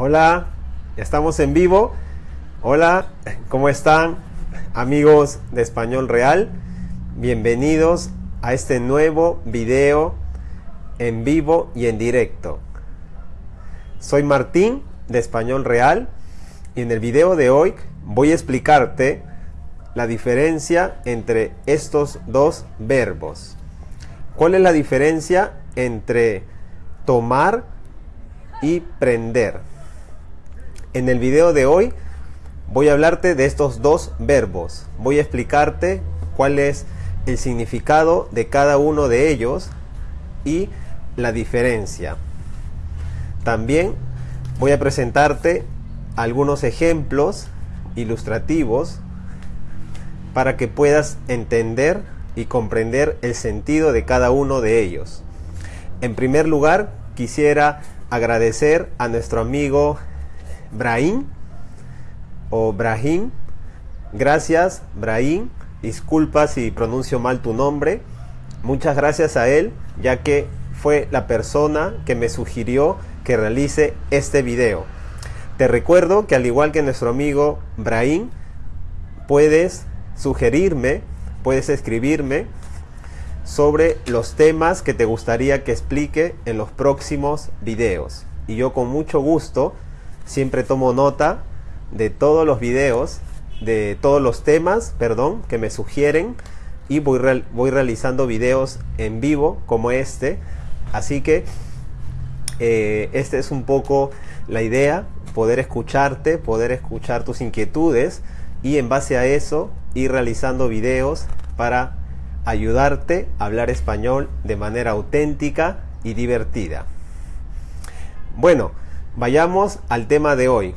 Hola, estamos en vivo. Hola, ¿cómo están amigos de Español Real? Bienvenidos a este nuevo video en vivo y en directo. Soy Martín de Español Real y en el video de hoy voy a explicarte la diferencia entre estos dos verbos. ¿Cuál es la diferencia entre tomar y prender? En el video de hoy voy a hablarte de estos dos verbos. Voy a explicarte cuál es el significado de cada uno de ellos y la diferencia. También voy a presentarte algunos ejemplos ilustrativos para que puedas entender y comprender el sentido de cada uno de ellos. En primer lugar, quisiera agradecer a nuestro amigo Brahim o Brahim. Gracias, Brahim. Disculpa si pronuncio mal tu nombre. Muchas gracias a él, ya que fue la persona que me sugirió que realice este video. Te recuerdo que al igual que nuestro amigo Brahim, puedes sugerirme, puedes escribirme sobre los temas que te gustaría que explique en los próximos videos. Y yo con mucho gusto siempre tomo nota de todos los videos, de todos los temas, perdón, que me sugieren y voy, realizando videos en vivo como este. Así que eh, esta es un poco la idea, poder escucharte, poder escuchar tus inquietudes y en base a eso ir realizando videos para ayudarte a hablar español de manera auténtica y divertida. Bueno, vayamos al tema de hoy.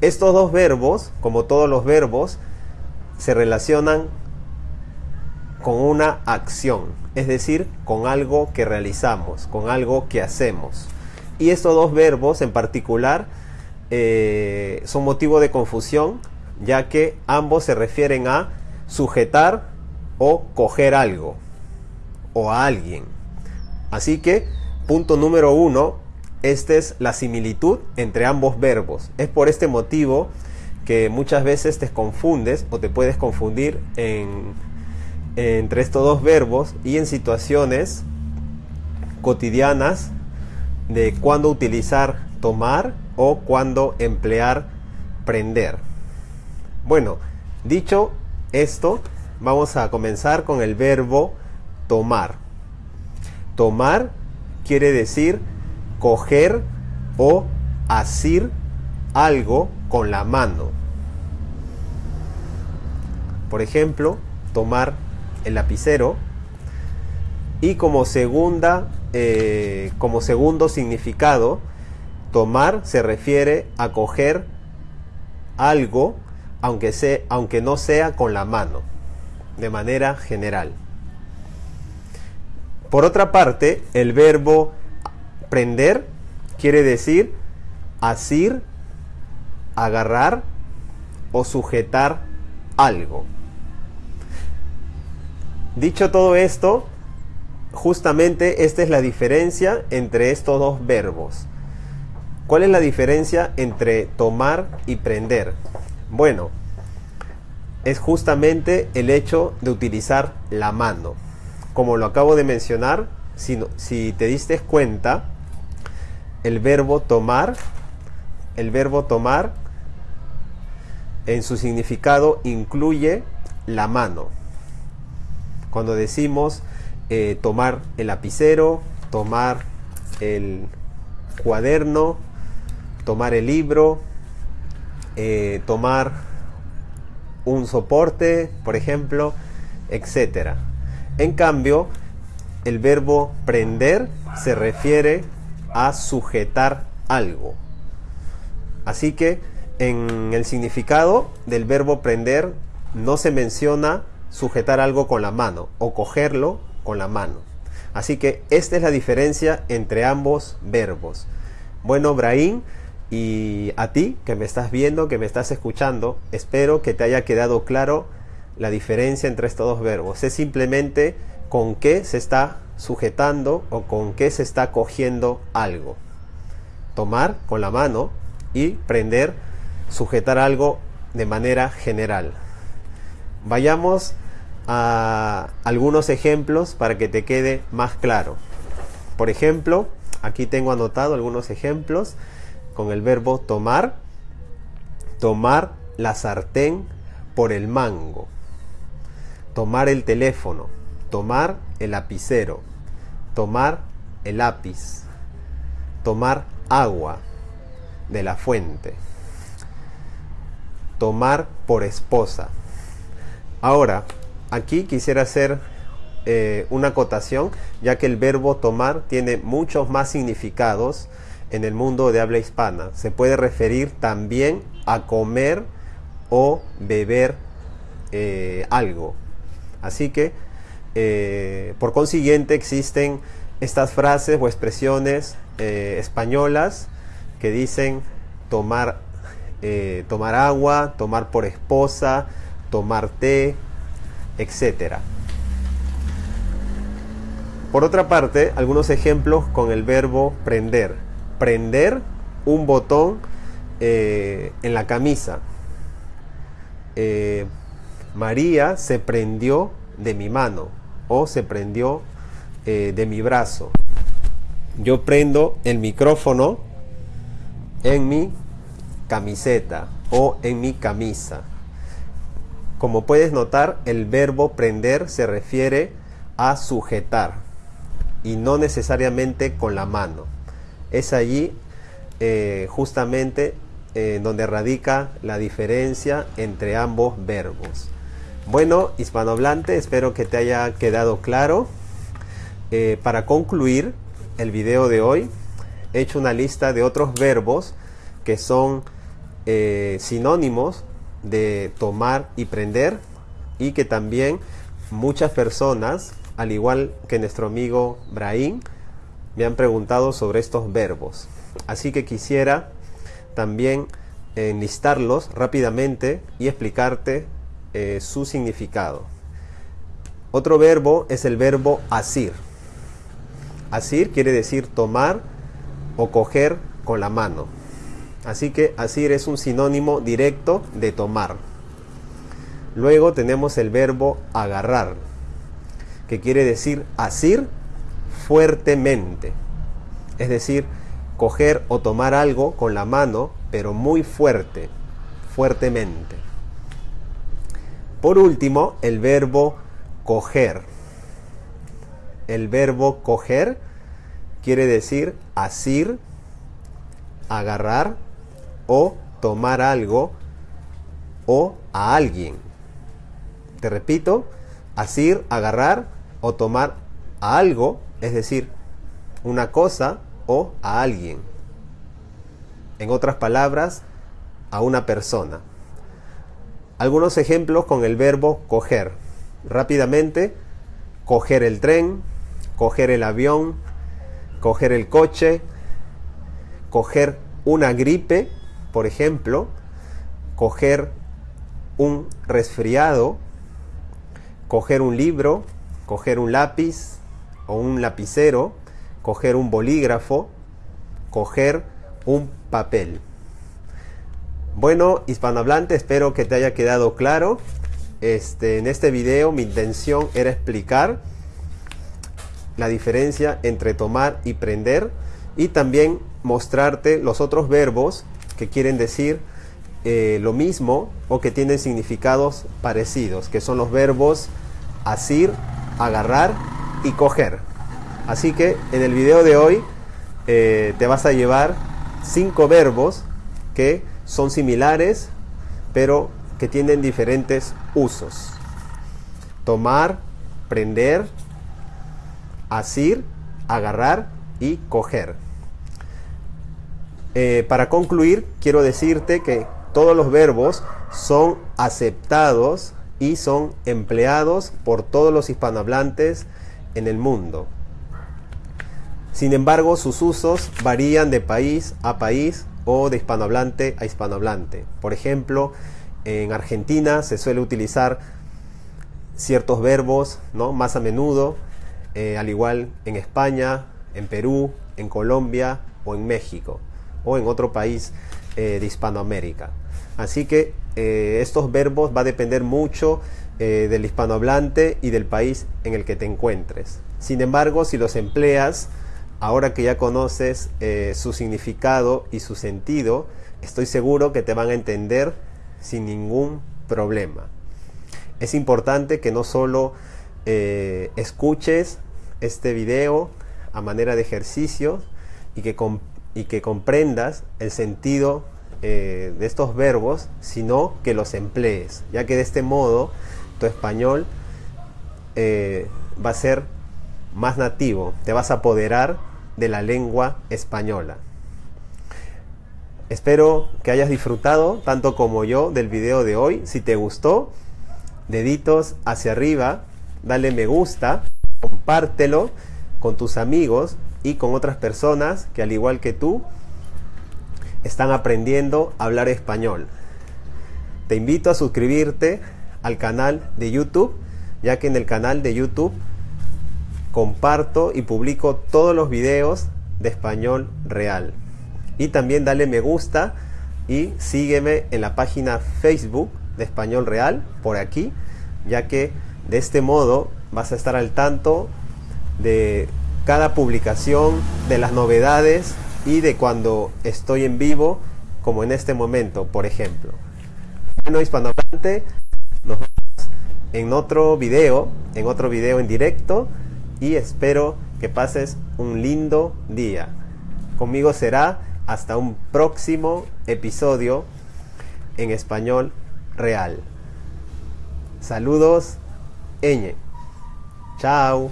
Estos dos verbos, como todos los verbos, se relacionan con una acción, es decir, con algo que realizamos, con algo que hacemos. Y estos dos verbos en particular eh, son motivo de confusión, ya que ambos se refieren a sujetar o coger algo o a alguien. Así que, punto número uno, esta es la similitud entre ambos verbos. Es por este motivo que muchas veces te confundes o te puedes confundir entre estos dos verbos y en situaciones cotidianas de cuándo utilizar tomar o cuándo emplear prender. Bueno, dicho esto, vamos a comenzar con el verbo tomar. Tomar quiere decir coger o asir algo con la mano. Por ejemplo, tomar el lapicero y como segunda eh, como segundo significado tomar se refiere a coger algo aunque, sea, aunque no sea con la mano de manera general por otra parte el verbo prender quiere decir asir agarrar o sujetar algo dicho todo esto justamente esta es la diferencia entre estos dos verbos. ¿Cuál es la diferencia entre tomar y prender? Bueno, es justamente el hecho de utilizar la mano. Como lo acabo de mencionar, si, si te diste cuenta, el verbo tomar, el verbo tomar en su significado incluye la mano. Cuando decimos eh, tomar el lapicero, tomar el cuaderno, tomar el libro, eh, tomar un soporte, por ejemplo, etc. En cambio, el verbo prender se refiere a sujetar algo. Así que en el significado del verbo prender no se menciona sujetar algo con la mano o cogerlo con la mano. Así que esta es la diferencia entre ambos verbos. Bueno, Brahim, y a ti que me estás viendo, que me estás escuchando, espero que te haya quedado claro la diferencia entre estos dos verbos. Es simplemente con qué se está sujetando o con qué se está cogiendo algo. tomar con la mano y prender, sujetar algo de manera general. Vayamos a algunos ejemplos para que te quede más claro. Por ejemplo, aquí tengo anotado algunos ejemplos con el verbo tomar. Tomar la sartén por el mango. Tomar el teléfono. Tomar el lapicero. Tomar el lápiz. Tomar agua de la fuente. Tomar por esposa. Ahora, aquí quisiera hacer eh, una acotación, ya que el verbo tomar tiene muchos más significados en el mundo de habla hispana. Se puede referir también a comer o beber eh, algo. Así que, eh, por consiguiente, existen estas frases o expresiones españolas que dicen tomar, tomar agua, tomar por esposa, tomar té, etc. Por otra parte, algunos ejemplos con el verbo prender. Prender un botón eh, en la camisa. Eh, María se prendió de mi mano o se prendió eh, de mi brazo. Yo prendo el micrófono en mi camiseta o en mi camisa. Como puedes notar, el verbo prender se refiere a sujetar y no necesariamente con la mano. Es allí eh, justamente eh, donde radica la diferencia entre ambos verbos. Bueno, hispanohablante, espero que te haya quedado claro. Eh, para concluir el video de hoy, he hecho una lista de otros verbos que son sinónimos de tomar y prender y que también muchas personas, al igual que nuestro amigo Brahim, me han preguntado sobre estos verbos. Así que quisiera también enlistarlos rápidamente y explicarte eh, su significado. Otro verbo es el verbo asir. Asir quiere decir tomar o coger con la mano. Así que asir es un sinónimo directo de tomar. Luego tenemos el verbo agarrar, que quiere decir asir fuertemente. Es decir, coger o tomar algo con la mano, pero muy fuerte, fuertemente. Por último, el verbo coger. El verbo coger quiere decir asir, agarrar o tomar algo o a alguien. Te repito, asir, agarrar o tomar a algo, es decir, una cosa o a alguien. En otras palabras, a una persona. Algunos ejemplos con el verbo coger. Rápidamente, coger el tren, coger el avión, coger el coche, coger una gripe, por ejemplo, coger un resfriado, coger un libro, coger un lápiz o un lapicero, coger un bolígrafo, coger un papel. Bueno, hispanohablante, espero que te haya quedado claro. Este, en este video mi intención era explicar la diferencia entre tomar y prender y también mostrarte los otros verbos que quieren decir eh, lo mismo o que tienen significados parecidos, que son los verbos asir, agarrar y coger. Así que en el video de hoy eh, te vas a llevar cinco verbos que son similares, pero que tienen diferentes usos. Tomar, prender, asir, agarrar y coger. Eh, para concluir, quiero decirte que todos los verbos son aceptados y son empleados por todos los hispanohablantes en el mundo. Sin embargo, sus usos varían de país a país o de hispanohablante a hispanohablante. Por ejemplo, en Argentina se suele utilizar ciertos verbos ¿no? más a menudo, eh, al igual en España, en Perú, en Colombia o en México. o en otro país eh, de Hispanoamérica. Así que eh, estos verbos va a depender mucho del hispanohablante y del país en el que te encuentres. Sin embargo, si los empleas, ahora que ya conoces su significado y su sentido, estoy seguro que te van a entender sin ningún problema. Es importante que no solo escuches este video a manera de ejercicio y que, y que comprendas el sentido eh, de estos verbos, sino que los emplees, ya que de este modo tu español eh, va a ser más nativo, te vas a apoderar de la lengua española. Espero que hayas disfrutado tanto como yo del video de hoy. Si te gustó, deditos hacia arriba, dale me gusta, compártelo con tus amigos y con otras personas que al igual que tú están aprendiendo a hablar español. Te invito a suscribirte al canal de YouTube, ya que en el canal de YouTube comparto y publico todos los videos de español real. Y también dale me gusta y sígueme en la página Facebook de Español Real por aquí, ya que de este modo vas a estar al tanto de cada publicación, de las novedades y de cuando estoy en vivo, como en este momento, por ejemplo. Bueno, hispanohablante, nos vemos en otro video, en otro video en directo y espero que pases un lindo día. Conmigo será hasta un próximo episodio en español real. Saludos, Eñe. Chao.